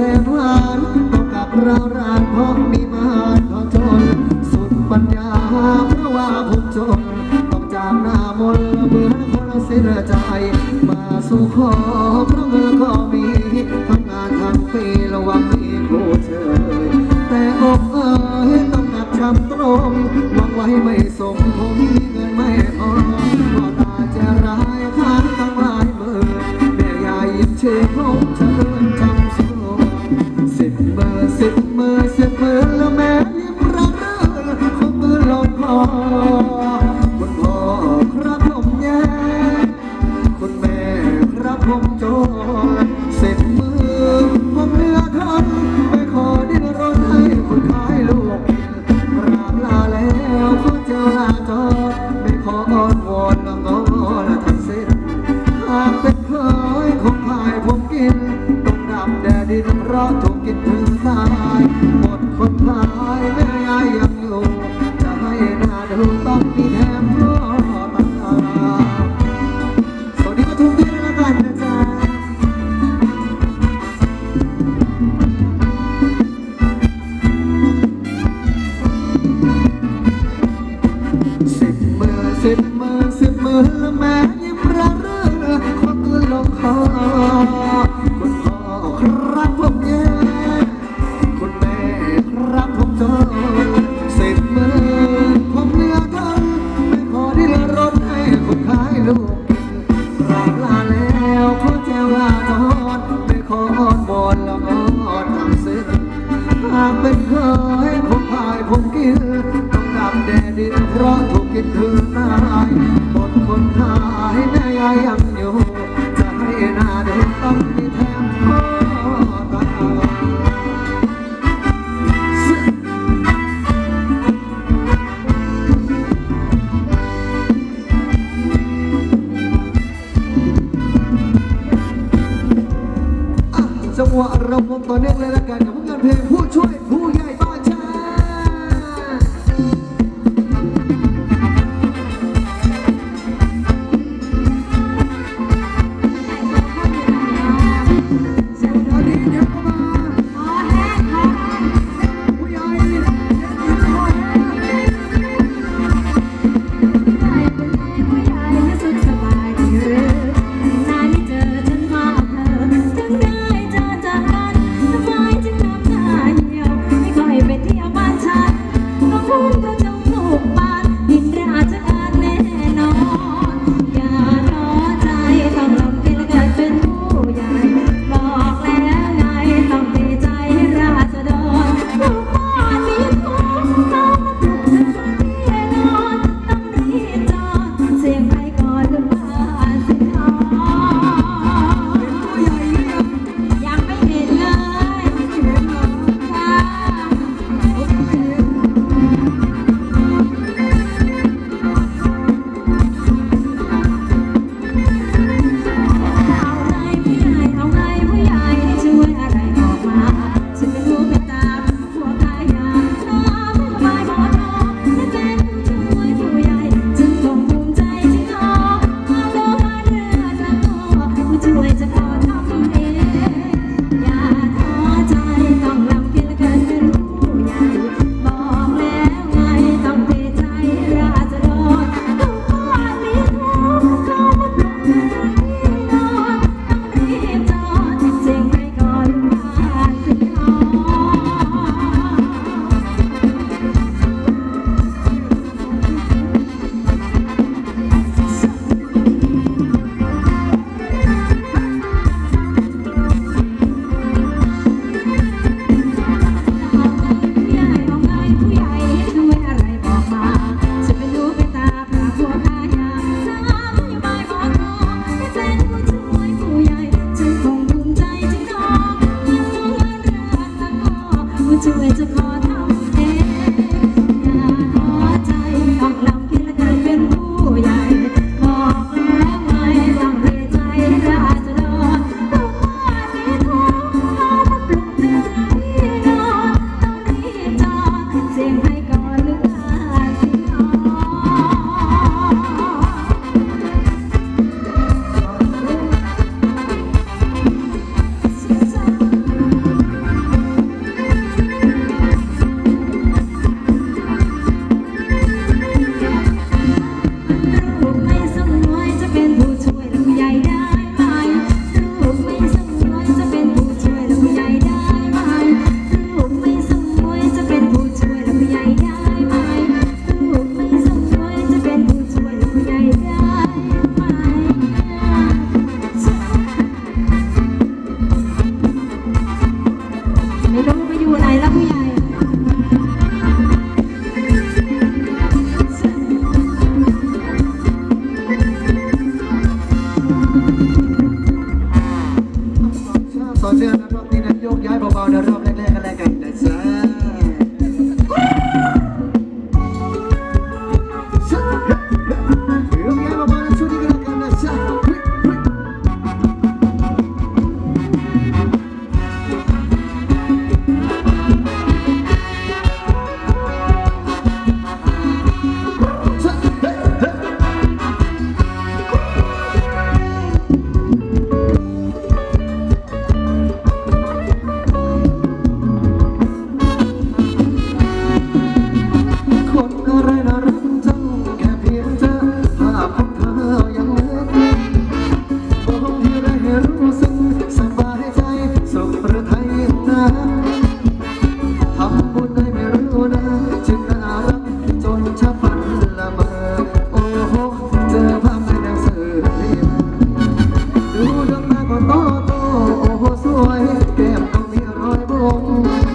แต่หวานต้องกับเรารานพราะมีมานขอจน สุดปัญญาเพราะว่าผมจน ต้องจากหน้ามนต์เมื่อคนเสียใจ มาสู่ขอเพราะเงินก็มีทำงานทั้งปีระวังมีผู้เชยแต่อกเอ๋ยต้องหนักช้ำตรงหวังไว้ไม่สมผมมีเงินไม่พอพ่อตาจะร้ายค้างตั้งหลายหมื่นแม่ยายยิ้มเชื่อผมเชิญ ยคงพายผมกินต้องดำแดดดินเพราะถูกกินถึงตายหมดคนขายแม่ยายยังอยู่ จะให้หน้าดูต้องมีแถมพ่อตาจังหวะเราพบต่อเนื่องเลยละกันกับผลงานเพลงผู้ช่วยผู้ใหญ่ កែមអង្គារយបង